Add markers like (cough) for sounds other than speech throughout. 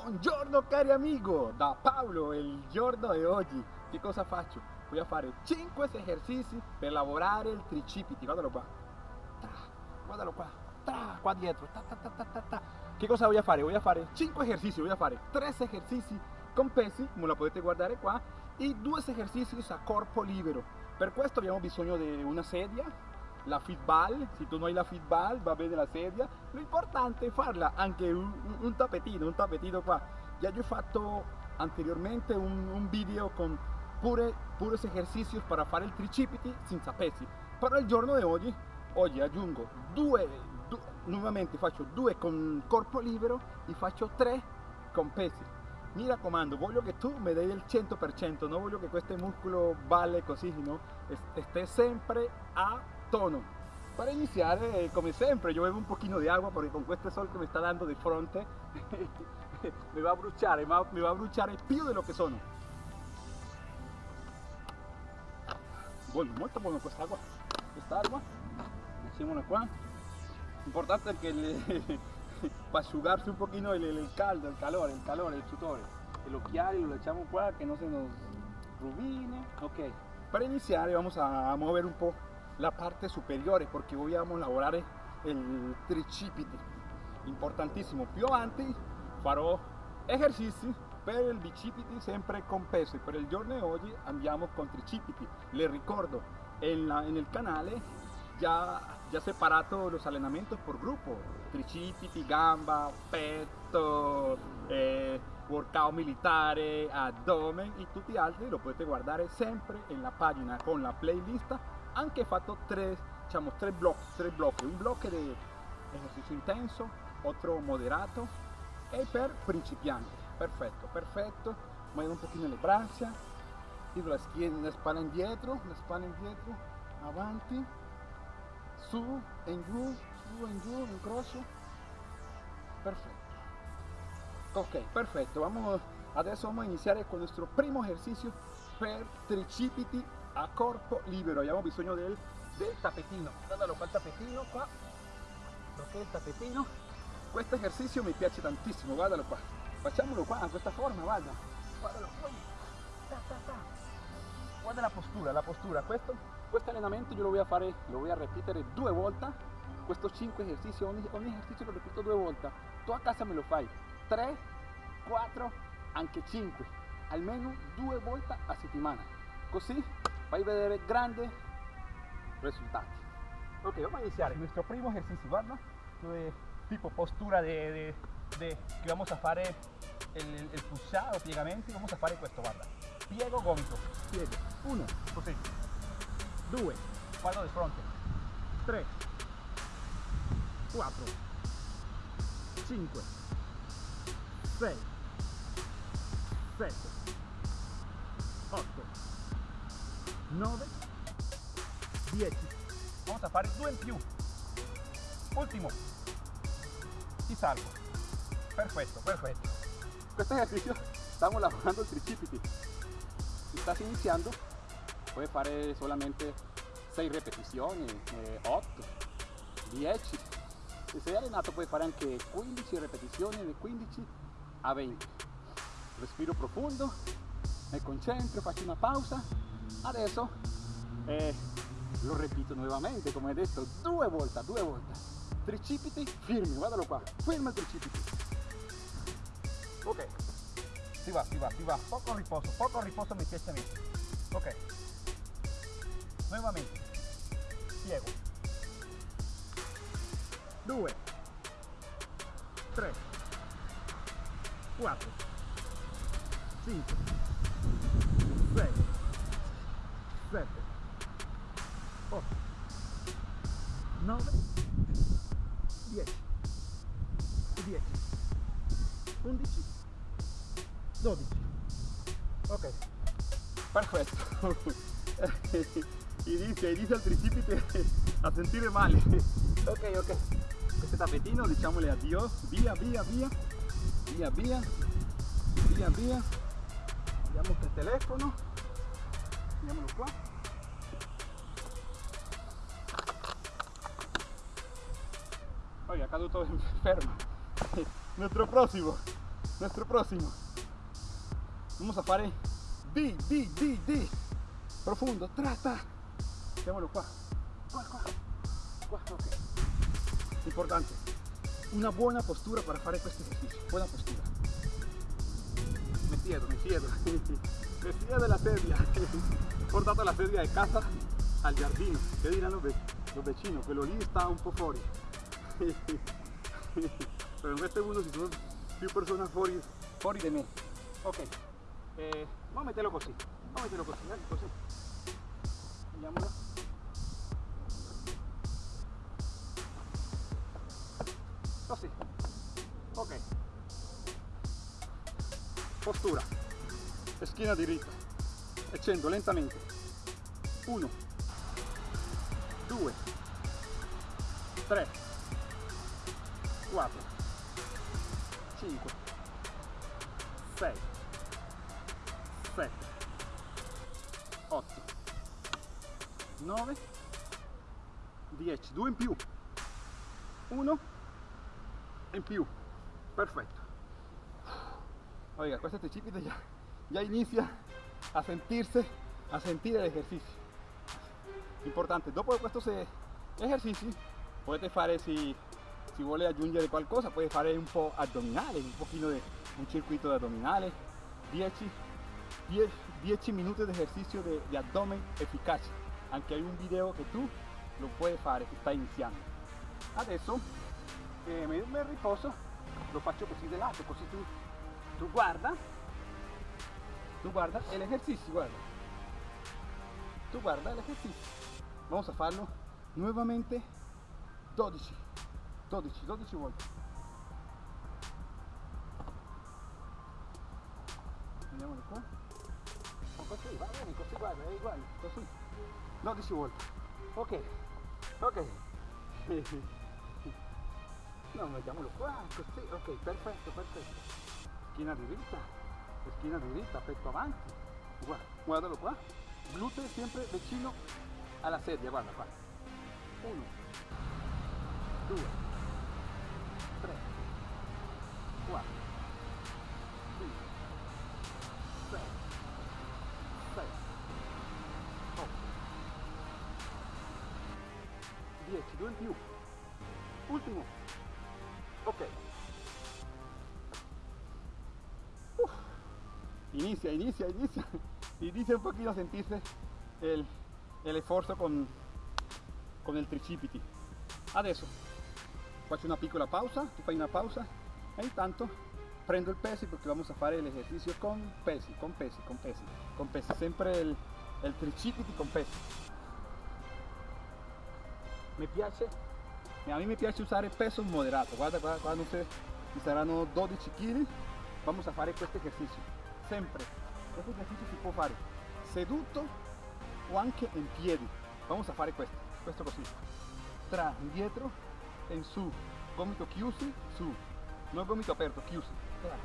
Buongiorno cari amigo, da Paolo il giorno di oggi che cosa faccio? Voy a fare 5 esercizi per lavorare il tricipiti, guardalo qua, tra, guardalo qua, tra, qua dietro, ta, ta, ta, ta, ta, ta. Che cosa voy a fare? Voy a fare 5 esercizi, voy a fare 3 esercizi con pesi, come la potete guardare qua, e 2 esercizi a corpo libero. Per questo abbiamo bisogno di una sedia, la fitball, se tu non hai la fitball va bene la sedia, lo importante è farla anche un, un un tappetino qua. Ya yo he fatto anteriormente un, video con pure, puros esercizi per fare il tricipiti senza pesi, però il giorno di oggi, oggi aggiungo due, due, nuovamente faccio due con corpo libero e faccio tre con pesi. Mi raccomando, voglio che tu mi dai il 100%, non voglio che questo muscolo balle così, no? Esté sempre a tono. Para iniciar, eh, como siempre, yo bebo un poquito de agua porque con este sol que me está dando de frente (laughs) me va a bruciare, me va a bruciare più de lo que sono. Bueno, molto buona questa acqua, questa acqua, mettiamola qua. Importante che le, (laughs) para asciugarse un poquito el, el, caldo, el calor, el calor, el sudor. El occhiali lo echamos qua que no se nos rubine. Ok, para iniciar vamos a mover un poco la parte superiore perché vogliamo lavorare il tricipiti importantissimo più avanti farò esercizi per il bicipiti sempre con peso. Per il giorno di oggi andiamo con tricipiti le ricordo en, la, en el canale ya, ya separato los allenamientos por grupo. Tricipiti, gamba, petto eh, workout militare, abdomen e tutti altri lo potete guardare sempre nella pagina con la playlist anche fatto tre, diciamo, tre blocchi, tre blocchi, un blocco di esercizio intenso, otro moderato e per principianti. Perfetto, perfetto. Muovo un pochino le braccia, tiro la, schiena, la spalla indietro, la spalla indietro, avanti, su, in giù, su, in giù, incrocio. Perfetto. Ok, perfetto. Vamos, adesso vamos a iniziare con il nostro primo esercizio per tricipiti a corpo libero. Abbiamo bisogno del, del tappetino guardalo qua il tappetino qua ok il tappetino questo esercizio mi piace tantissimo guardalo qua facciamolo qua in questa forma guarda guardalo qua guarda la postura la postura questo, questo allenamento io lo voy a fare lo voy a ripetere due volte questo 5 esercizi ogni, ogni esercizio lo ripeto due volte tu a casa me lo fai. 3 4 anche 5, almeno due volte a settimana. Così vai a vedere grandi risultati. Ok, vamos a iniciar pues nuestro primo ejercicio, ¿verdad? De tipo postura de, de, de, que vamos a hacer el, el, el pulsado, piegamento, y vamos a hacer esto, ¿verdad? Piego gomito. Piego. Uno, così. Due. Guardo de fronte. Tres. Cuatro. Cinco. Seis. 7, 8, 9, 10. Vamos a fare due in più. Ultimo. Ti salvo. Perfecto, perfecto. Este ejercicio estamos lavorando el tricipiti. Si estás iniciando, puedes fare solamente 6 repeticiones, eh, 8, 10. Se sei allenato puoi fare anche 15 repetizioni, da 15 a 20. Respiro profondo me concentro faccio una pausa. Adesso eh, lo repito nuovamente come detto due volte due volte. Tricipiti firmi guardalo qua ferma il tricipiti. Ok. Si va si va si va. Poco riposo poco riposo mi piace a me. Ok. Nuovamente. Piego 2 3 4 5 6 7 8 9 10 10 11 12 ok. Perfetto inizia inizia il tricipite a sentire male ok ok. Questo tappetino diciamole addio via via via via via via via andiamo col telefono andiamolo qua poi è caduto (laughs) fermo nuestro próximo nuestro próximo. Vamos a fare di, di, di, di. Profundo, trata. Mettiamolo qua. Qua. Importante. Una buona postura para fare questo esercizio. Buona postura. (laughs) Me siedo, me siedo de la. He (laughs) portato la sedia de casa al giardino. ¿Qué dirán los, los vecinos? Quello lì sta un po' fuori. (laughs) Pero en este mundo si sono più persone fuori, fuori di me. Ok. Eh, vamos a meterlo così. Vamos a meterlo così. Postura. Schiena diritta. E scendo lentamente. 1 2 3 4 5 6 7 8 9 10 2 in più. 1 in più. Perfetto oiga questo tricipite ya, ya inicia a sentirse a sentir el ejercicio. Importante dopo questo se ejercizi potete fare si, si vuole aggiungere qualcosa puoi fare un po' addominale un pochino di un circuito de addominale 10 10, 10 minuti di esercizio di, di abdomen efficace anche hai un video che tu lo puoi fare che sta iniziando adesso eh, me riposo lo faccio così di lato così tu, tu guarda. Tu guarda el ejercicio guarda. Tu guarda el ejercicio vamos a farlo nuevamente 12 12 12 volte. Andiamolo qua. O così va bene così guarda è uguale così 12 volte. Ok. Ok. (laughs) No mettiamolo qua così. Ok perfetto perfetto schiena diritta schiena diritta petto avanti guarda, guardalo qua glúteo siempre vicino alla sedia guarda qua 1 2 3 4 inicia inicia inicia. Inicia un poquito a sentirse el, el esfuerzo con, con il tricipiti. Adesso faccio una piccola pausa tu fai una pausa. E intanto prendo il pesi perché vamos a fare l'esercizio con pesi con pesi con pesi con pesi. Sempre il, il tricipiti con pesi. Mi piace a me piace usare peso moderato guarda qua, qua non ci saranno 12 kg vamos a fare questo esercizio sempre. Questo esercizio si può fare seduto o anche in piedi. Vamos a fare questo questo così tra indietro in su. Gomito chiusi su. No gomito aperto chiusi. Tra.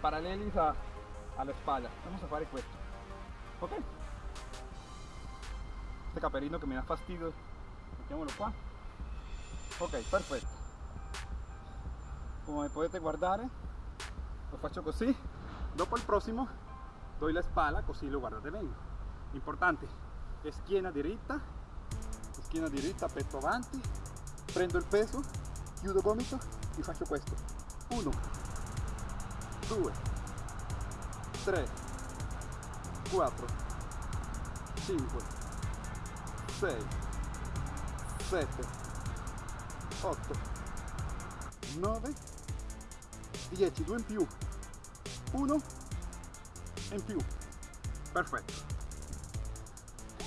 paralleli a, alla spalla vamos a fare questo ok. Este caperino che mi dà fastidio. Mettiamolo qua ok perfetto come potete guardare lo faccio così dopo il prossimo doy la spalla così lo guardate bene importante schiena diritta schiena diritta petto avanti prendo il peso chiudo gomito e faccio questo 1 2 3 4 5 6 7 8 9 10 2 in più 1 in più perfetto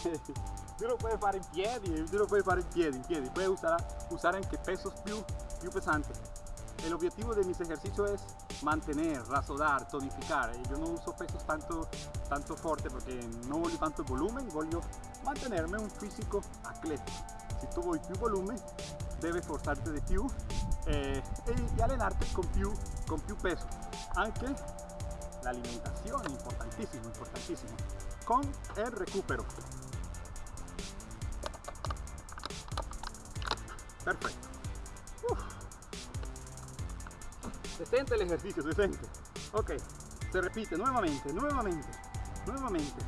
(laughs) tú lo puedes fare in piedi, tú lo puedes fare in piedi, in piedi. Puedes usar, usar anche pesos più, più pesantes. El objetivo de mis ejercicios es mantener, rasodar, tonificar. Yo no uso pesos tanto, tanto fuerte porque no voglio tanto volumen, voglio mantenerme un fisico atletico. Si tu vuoi più volumen, debes forzarte di più eh, e, allenarte con più, con più peso. Anche la alimentación, importantísimo, importantísimo. Con el recupero. Perfecto. Uf. Se siente el ejercicio, se siente. ok si repite nuevamente nuevamente nuevamente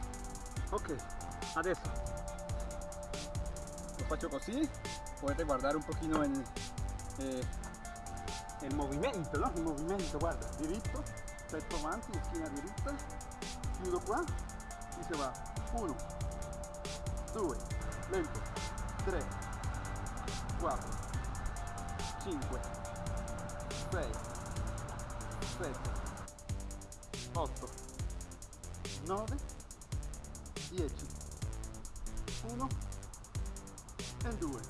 ok adesso lo faccio così potete guardare un pochino il, eh, il movimento no? il movimento guarda diritto petto avanti schiena diritta chiudo qua e si va. 1 2 lento 3 4 5 6 7 8 9 10 1 e 2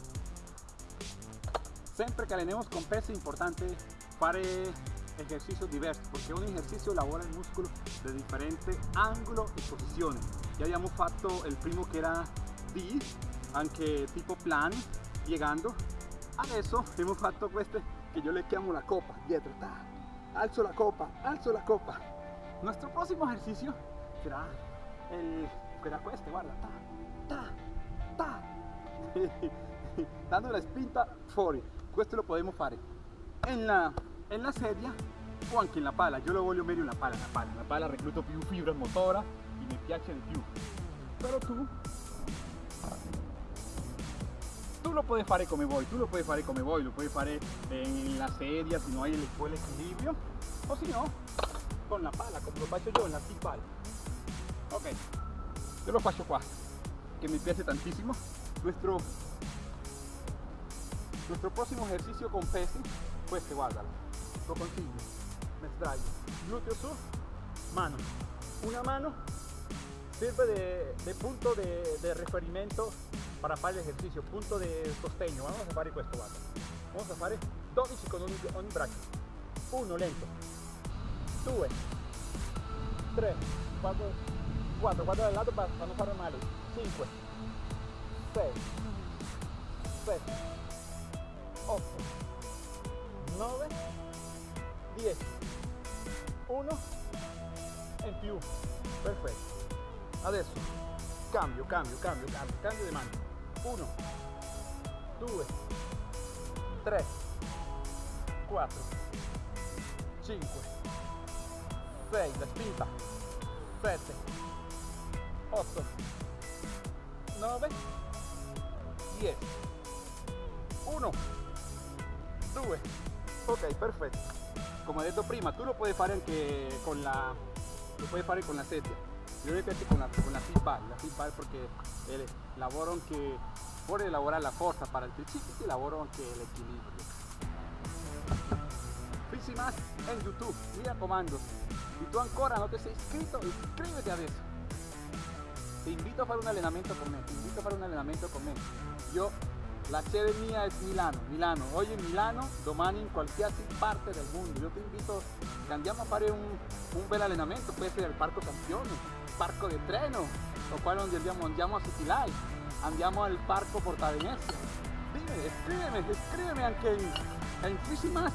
sempre che alleniamo con peso importante fare ejercicios diversos porque un ejercicio lavora el músculo de diferente ángulo y posiciones. Ya habíamos fatto el primo que era D anche tipo plan llegando adesso hemos (laughs) fatto queste che io le chiamo la copa dietro ta, alzo la copa alzo la copa. Nuestro próximo ejercicio será el será questo guarda ta ta ta. (laughs) Dando la spinta fuori questo lo podemos fare. En la, en la sedia o anche la pala. Io lo voglio meglio la pala, la pala, la pala recluto più fibra motora e mi piace di più però tu tu lo puoi fare come vuoi, tu lo puoi fare come vuoi, lo puoi fare en la sedia se no hay el, equilibrio o si no con la pala come lo faccio io en la pala ok io lo faccio qua che mi piace tantissimo nuestro nuestro próximo ejercicio con pesi questo guardalo lo consiglio me sdraio glúteo su mano. Una mano sirve de, punto de, referimento para fare el ejercicio punto de sostegno vamos a fare questo guarda vamos a fare 12 con ogni, ogni braccio 1 lento. 2 3 4 4 guarda dal lato para non fare male 5 6 7 8 9 10 1 in più. Perfetto. Adesso cambio cambio cambio cambio cambio di mano 1 2 3 4 5 6 la spinta. 7 8 9 10 1 2 ok perfetto come detto prima tu lo puoi fare anche con la lo puoi fare con la sedia yo mi piace con la, con la feedback, la feedback porque el lavoro anche fuori di lavorare la forza para il tricipite lavoro anche l'equilibrio Fisimas en YouTube, mi raccomando si tu ancora non ti sei iscritto iscriviti adesso ti invito a fare un allenamento con me ti invito a fare un allenamento con me io la sede mia è Milano Milano, oggi in Milano domani in qualsiasi parte del mondo io ti invito che andiamo a fare un, un bel allenamento può essere al Parco Campione parco di treno, lo quale andiamo, andiamo a City Life, andiamo al parco Porta Venezia. Dime, scrivimi, scrivimi anche in, in Fisimas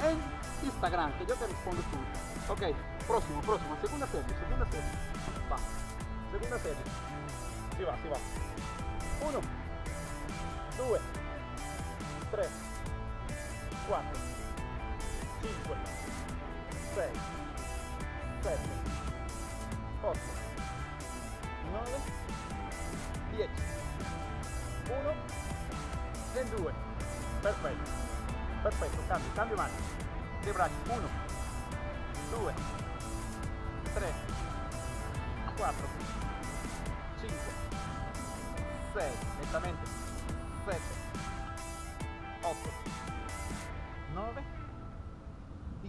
e in Instagram, che io ti rispondo subito. Ok, prossimo, prossimo, seconda serie, seconda serie. Va, seconda serie. Si va, si va. Uno, due, tre, quattro, cinque, sei, sette. 8 9 10 1 e 2 perfetto. Perfetto cambio cambio mano le braccia 1 2 3 4 5 6 lentamente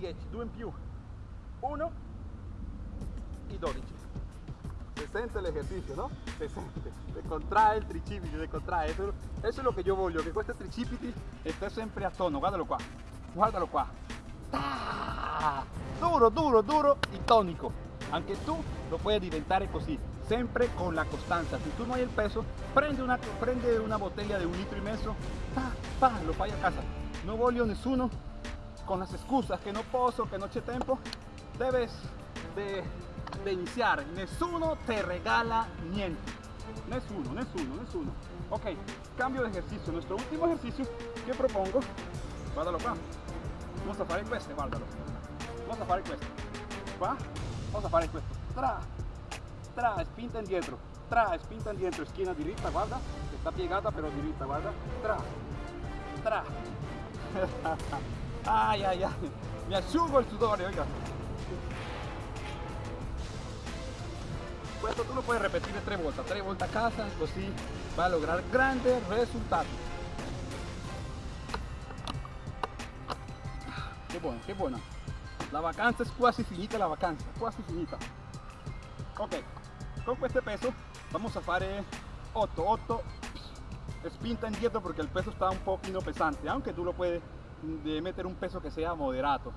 10 2 in più 1 e 12 se sente el ejercicio, ¿no? Se sente, se contrae el tricipite, se contrae. Eso, eso, es lo que yo voglio, che questo tricipiti esté sempre a tono. Guardalo qua, guardalo qua. ¡Ah! Duro, duro, duro y tónico. Anche tu lo puoi diventare così, sempre con la costanza. Se tu non hai il peso, prende una, prende una botella di un litro mezzo, pa, pa, lo fai a casa. Non voglio nessuno con las excusas che non posso, che non c'è tempo. Debes de de iniciar. Nessuno te regala niente. Nessuno, nessuno, nessuno. Ok, cambio de ejercicio. Nuestro último ejercicio que propongo, guardalo qua. Vamos a fare questo, guardalo. Vamos a fare questo. qua cosa fare questo tra tra spinta indietro tra spinta indietro schiena diritta guarda che sta piegata però diritta guarda tra tra (laughs) ay ay ay. Mi asciugo il sudore oiga. Questo tu lo puoi repetir tre volte tre volte a casa così vai a lograr grandes risultati che buona che buona la vacanza es quasi finita la vacanza quasi finita. Ok con este peso vamos a fare 8 8 spinta indietro porque el peso está un poquito pesante aunque tú lo puedes de meter un peso que sea moderato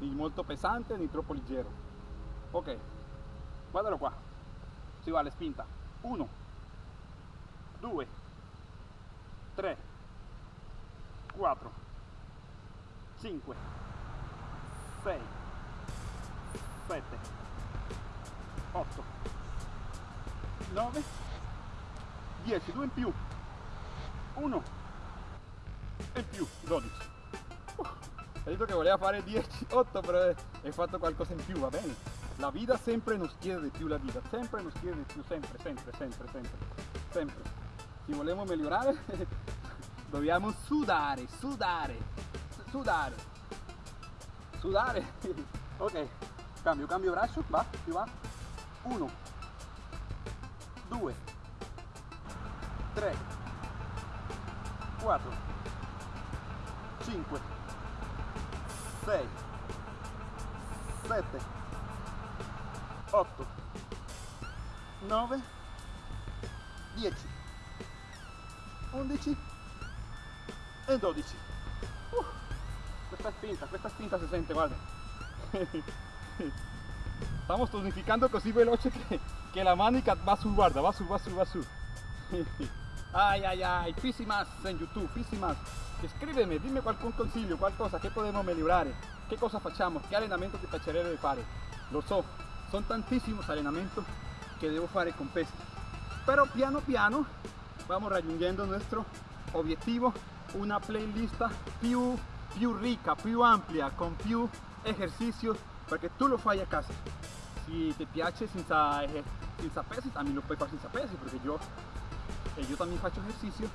ni molto pesante ni troppo leggero. Ok guardalo qua. Si va alla spinta. 1 2 3 4 5 6 7 8 9 10 2 in più. 1 e più. 12 uh, hai detto che voleva fare 10 8 però hai fatto qualcosa in più va bene. La vita sempre nos chiede di più la vita sempre nos chiede di più sempre sempre sempre sempre sempre. Se vogliamo migliorare? (laughs) Dobbiamo sudare sudare sudare sudare. (laughs) Ok cambio cambio braccio va si va. 1 2 3 4 5 6 7 8 9 10 11 e 12 uh, questa spinta questa spinta si sente guarda estamos tonificando così veloce che la manica va su guarda va su va su va su (laughs) ay ay ay fisi más en youtube fisi más scrivimi dimmi qualche consiglio qualcosa che possiamo migliorare che cosa facciamo che allenamento ti piacerebbe fare lo so sono tantissimi allenamenti che devo fare con pesi però piano piano vamos raggiungendo nuestro obiettivo una playlist più, più ricca più ampia con più esercicios perché tu lo fai a casa. Si ti piace senza, senza pesi también lo puoi fare senza pesi perché io, e io también faccio ejercicio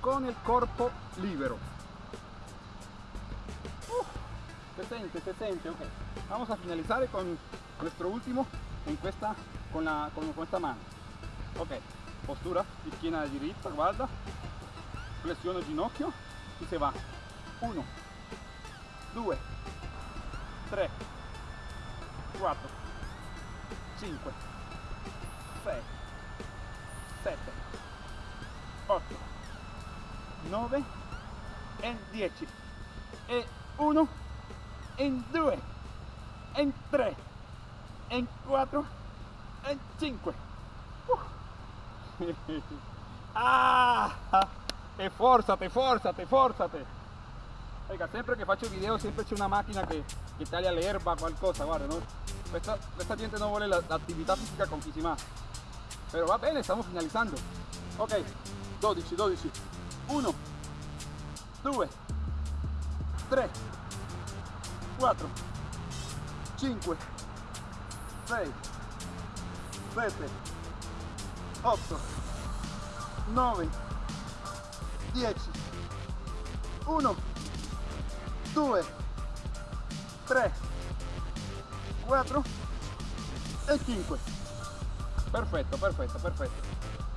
con el corpo libero. Uh, se siente, se siente, ok. Vamos a finalizar con nuestro último en questa, con, la, con questa mano. Ok postura schiena diritta guarda. Flessione ginocchio y se va. 1 2 3 4 5 6 7 8 9 e 10 e 1 e 2 e 3 e 4 e 5 uh. ah e forzate forzate forzate Oiga, sempre che faccio video sempre c'è una macchina che, che taglia l'erba qualcosa guarda no? questa, questa gente non vuole l'attività fisica con chi si ma però va bene stiamo finalizzando ok 12 12 1 2 3 4 5 6 7 8 9 10 1 2 3 4 e 5 perfetto perfetto perfetto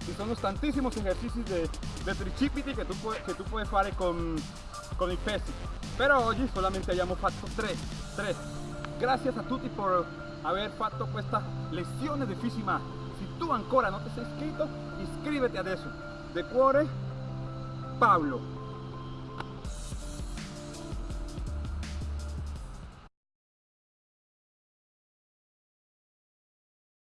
ci sono tantissimi esercizi di, tricipiti che tu, puoi, che tu puoi fare con, con i pesi però oggi solamente abbiamo fatto 3 3 grazie a tutti per aver fatto questa lezione di Fisima se tu ancora non ti sei iscritto iscriviti adesso de cuore Pablo